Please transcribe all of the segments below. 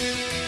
What's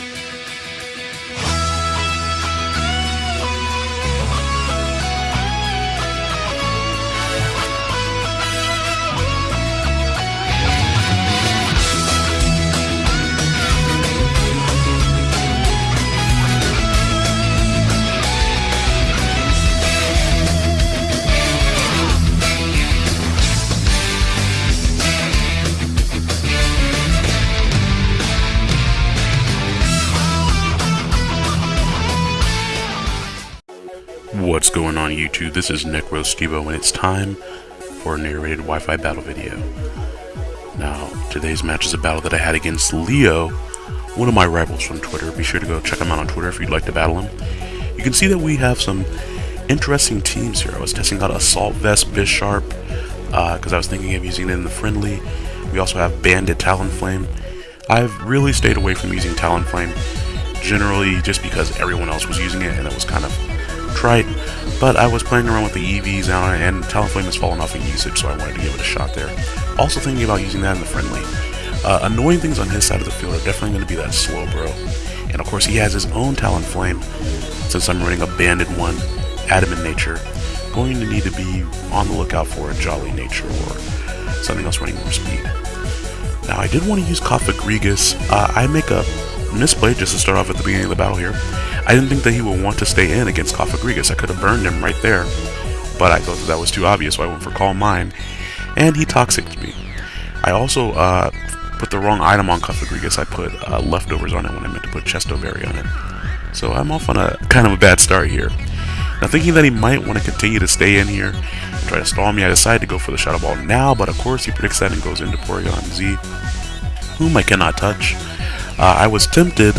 on YouTube? This is NecroStevo and it's time for a narrated Wi-Fi battle video. Now, today's match is a battle that I had against Leo, one of my rivals from Twitter. Be sure to go check him out on Twitter if you'd like to battle him. You can see that we have some interesting teams here. I was testing out Assault Vest Bisharp, because uh, I was thinking of using it in the friendly. We also have Banded Talonflame. I've really stayed away from using Talonflame, generally just because everyone else was using it and it was kind of trite, but I was playing around with the EVs it, and Talonflame has fallen off in usage, so I wanted to give it a shot there. Also thinking about using that in the friendly. Uh, annoying things on his side of the field are definitely going to be that Slowbro. And of course he has his own Talonflame, since I'm running a Banded one, Adamant Nature. Going to need to be on the lookout for a Jolly Nature or something else running more speed. Now I did want to use Cofagrigus. Uh, I make a misplay just to start off at the beginning of the battle here. I didn't think that he would want to stay in against Cofagrigus. I could have burned him right there, but I thought that, that was too obvious, so I went for Calm Mind, and he toxicked me. I also uh, put the wrong item on Cofagrigus. I put uh, leftovers on it when I meant to put Chesto Berry on it. So I'm off on a kind of a bad start here. Now thinking that he might want to continue to stay in here and try to stall me, I decided to go for the Shadow Ball now, but of course he predicts that and goes into Porygon Z, whom I cannot touch. Uh, I was tempted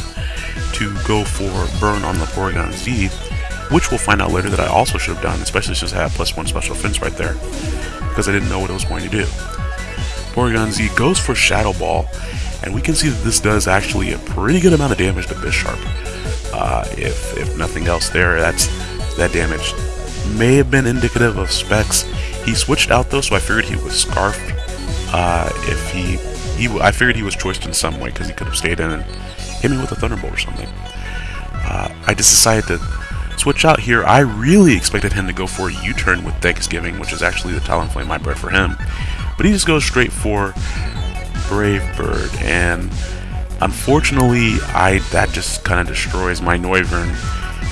to go for Burn on the Porygon Z, which we'll find out later that I also should have done, especially since I had plus one special defense right there, because I didn't know what it was going to do. Porygon Z goes for Shadow Ball, and we can see that this does actually a pretty good amount of damage to Bisharp. Uh, if, if nothing else there, that's that damage may have been indicative of specs. He switched out though, so I figured he was Scarfed. Uh, if he, he, I figured he was choiced in some way because he could have stayed in and hit me with a Thunderbolt or something. Uh, I just decided to switch out here. I really expected him to go for a U-turn with Thanksgiving, which is actually the Talonflame I bred for him. But he just goes straight for Brave Bird, and unfortunately, I that just kind of destroys my Noivern,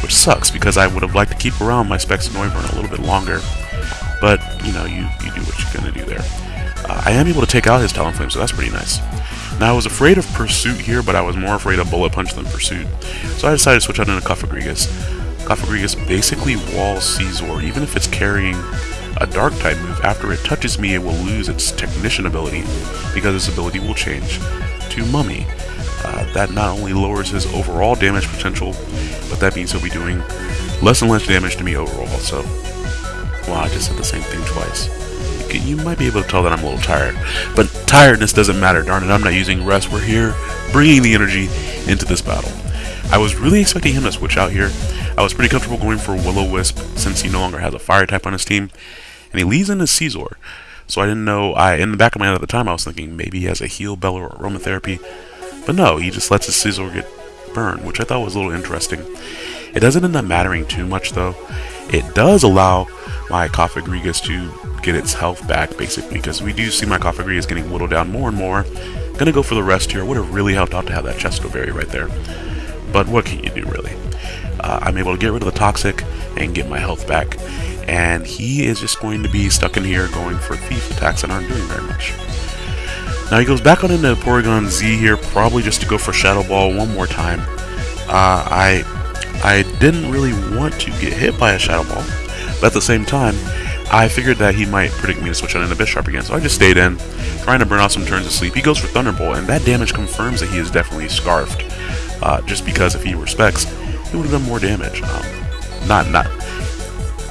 which sucks because I would have liked to keep around my Specs Noivern a little bit longer. But, you know, you, you do what you're going to do there. Uh, I am able to take out his Talonflame, so that's pretty nice. Now, I was afraid of Pursuit here, but I was more afraid of Bullet Punch than Pursuit. So I decided to switch out into Cofagrigus. Cofagrigus basically walls Scizor, even if it's carrying a Dark type move. After it touches me, it will lose its Technician ability, because its ability will change to Mummy. Uh, that not only lowers his overall damage potential, but that means he'll be doing less and less damage to me overall, so... Well, I just said the same thing twice you might be able to tell that I'm a little tired. But tiredness doesn't matter, darn it, I'm not using rest. We're here bringing the energy into this battle. I was really expecting him to switch out here. I was pretty comfortable going for Will-O-Wisp since he no longer has a fire type on his team. And he leads into Scizor. So I didn't know, I in the back of my head at the time I was thinking maybe he has a heal bell or aromatherapy. But no, he just lets his Scizor get burned, which I thought was a little interesting. It doesn't end up mattering too much though. It does allow my Cofagrigus to get its health back, basically, because we do see my Cofagrigus getting whittled down more and more. Gonna go for the rest here. Would have really helped out to have that Chesto Berry right there. But what can you do, really? Uh, I'm able to get rid of the Toxic and get my health back. And he is just going to be stuck in here going for Thief attacks that aren't doing very much. Now he goes back on into Porygon Z here, probably just to go for Shadow Ball one more time. Uh, I I didn't really want to get hit by a Shadow Ball, but at the same time, I figured that he might predict me to switch on into Bisharp again, so I just stayed in, trying to burn off some turns of sleep. He goes for Thunderbolt, and that damage confirms that he is definitely Scarfed, uh, just because if he respects, he would have done more damage. Um, not, not,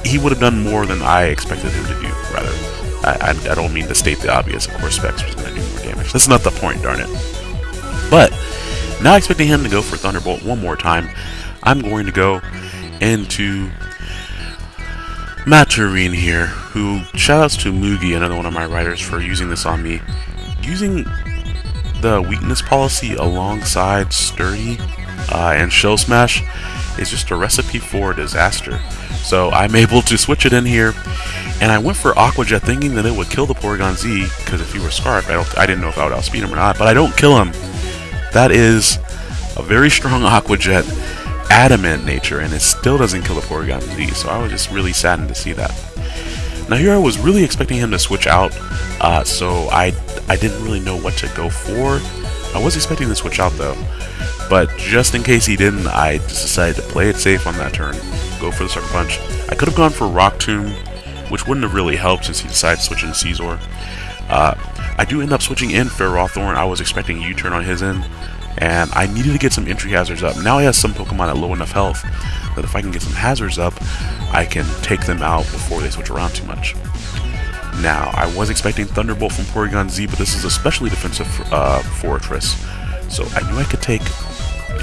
he would have done more than I expected him to do, rather. I, I, I don't mean to state the obvious, of course Specs was going to do more damage. That's not the point, darn it. But, now expecting him to go for Thunderbolt one more time, I'm going to go into Maturin here, who shoutouts to Mugi, another one of my writers, for using this on me. Using the weakness policy alongside Sturdy uh, and Shell Smash is just a recipe for disaster. So I'm able to switch it in here, and I went for Aqua Jet thinking that it would kill the Porygon Z, because if he were Scarfed, I, don't, I didn't know if I would outspeed him or not, but I don't kill him. That is a very strong Aqua Jet, adamant nature, and it still doesn't kill the Porygon Z, so I was just really saddened to see that. Now here I was really expecting him to switch out, uh, so I, I didn't really know what to go for. I was expecting to switch out though, but just in case he didn't, I just decided to play it safe on that turn, go for the Sucker Punch. I could have gone for Rock Tomb, which wouldn't have really helped since he decided to switch in Scizor. Uh, I do end up switching in Ferrothorn. I was expecting U-turn on his end, and I needed to get some entry hazards up. Now he has some Pokemon at low enough health that if I can get some hazards up, I can take them out before they switch around too much. Now, I was expecting Thunderbolt from Porygon Z, but this is especially defensive uh, Forretress, so I knew I could take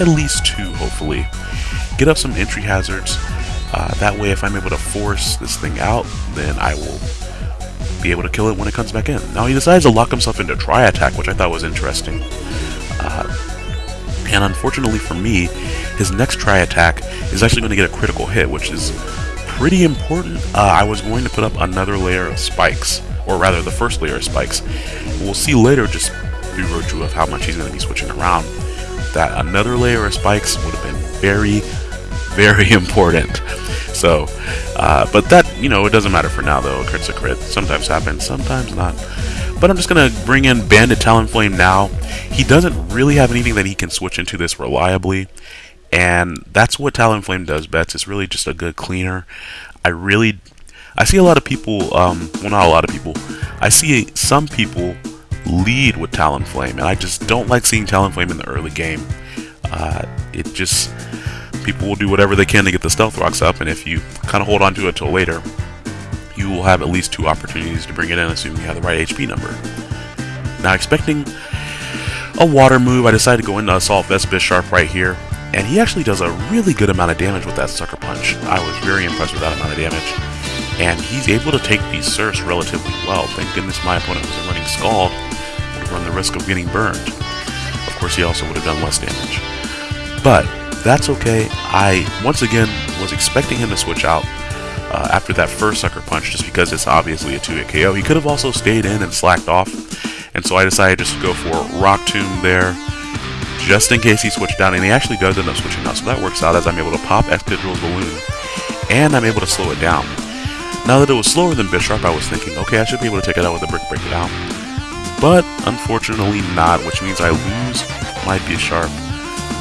at least two, hopefully. Get up some entry hazards, uh, that way if I'm able to force this thing out, then I will be able to kill it when it comes back in. Now he decides to lock himself into Tri Attack, which I thought was interesting. Uh, and unfortunately for me, his next Tri Attack is actually going to get a critical hit, which is pretty important. Uh, I was going to put up another layer of spikes, or rather the first layer of spikes. We'll see later, just through virtue of how much he's going to be switching around, that another layer of spikes would have been very, very important. So, uh, but that, you know, it doesn't matter for now though. Crit's a crit. Sometimes happens, sometimes not. But I'm just going to bring in Banded Talonflame now. He doesn't really have anything that he can switch into this reliably. And that's what Talonflame does best. It's really just a good cleaner. I really... I see a lot of people, um, well not a lot of people, I see some people lead with Talonflame, and I just don't like seeing Talonflame in the early game. Uh, it just, people will do whatever they can to get the Stealth Rocks up, and if you kind of hold on to it till later, you will have at least two opportunities to bring it in, assuming you have the right HP number. Now, expecting a water move, I decided to go into Assault Vest Bisharp right here, and he actually does a really good amount of damage with that Sucker Punch. I was very impressed with that amount of damage. And he's able to take these Surfs relatively well. Thank goodness my opponent wasn't running Scald, would have run the risk of getting burned. Of course, he also would have done less damage. But that's okay. I, once again, was expecting him to switch out uh, after that first Sucker Punch just because it's obviously a 2-hit KO. He could have also stayed in and slacked off, and so I decided just to go for Rock Tomb there, just in case he switched down, and he actually does end up switching out, so that works out as I'm able to pop Excadrill's Balloon, and I'm able to slow it down. Now that it was slower than Bisharp, I was thinking, okay, I should be able to take it out with a Brick Break it out. But, unfortunately not, which means I lose my Bisharp,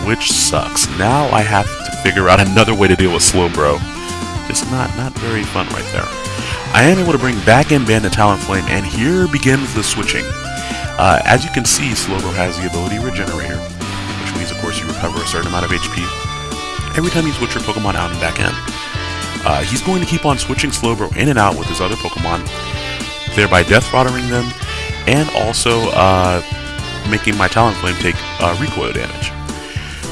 which sucks. Now I have to figure out another way to deal with Slowbro. It's not, not very fun right there. I am able to bring back in Banded Talonflame, and here begins the switching. Uh, as you can see, Slowbro has the ability Regenerator, which means, of course, you recover a certain amount of HP every time you switch your Pokemon out and back in. Uh, he's going to keep on switching Slowbro in and out with his other Pokemon, thereby death throttling them, and also uh, making my Talonflame take uh, recoil damage.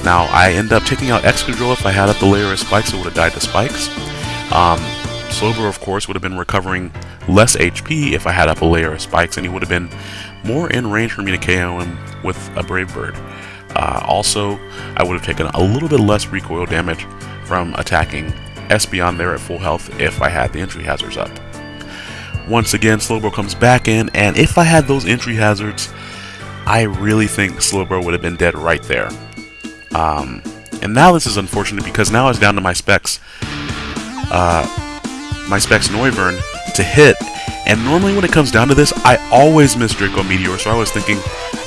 Now, I end up taking out Excadrill if I had up the layer of spikes, it would have died to spikes. Um, Slowbro, of course, would have been recovering less HP if I had up a layer of spikes, and he would have been more in range for me to KO him with a Brave Bird. Uh, also, I would have taken a little bit less recoil damage from attacking Espeon there at full health if I had the entry hazards up. Once again, Slowbro comes back in, and if I had those entry hazards, I really think Slowbro would have been dead right there. Um, and now this is unfortunate because now it's down to my specs uh, my Specs Noivern to hit. And normally when it comes down to this, I always miss Draco Meteor, so I was thinking,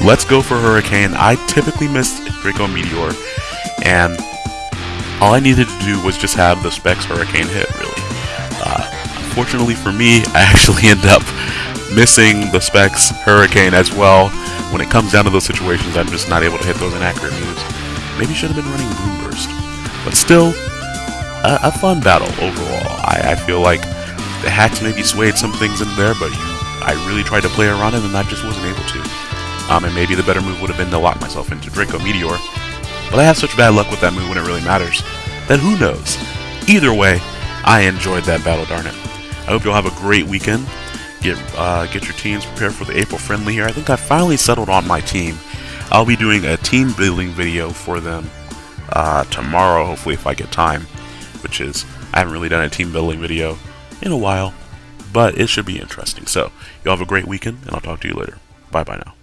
let's go for Hurricane. I typically miss Draco Meteor, and all I needed to do was just have the Specs Hurricane hit, really. Uh, unfortunately for me, I actually end up missing the Specs Hurricane as well. When it comes down to those situations, I'm just not able to hit those inaccurate moves. Maybe should have been running Boomburst. But still, a, a fun battle overall. I, I feel like the hacks maybe swayed some things in there, but I really tried to play around it and I just wasn't able to. Um, and maybe the better move would have been to lock myself into Draco Meteor. But I have such bad luck with that move when it really matters, that who knows. Either way, I enjoyed that battle, darn it. I hope you'll have a great weekend. Get uh, get your teams prepared for the April friendly here. I think I finally settled on my team. I'll be doing a team building video for them uh, tomorrow, hopefully if I get time, which is, I haven't really done a team building video in a while, but it should be interesting. So, y'all have a great weekend, and I'll talk to you later. Bye-bye now.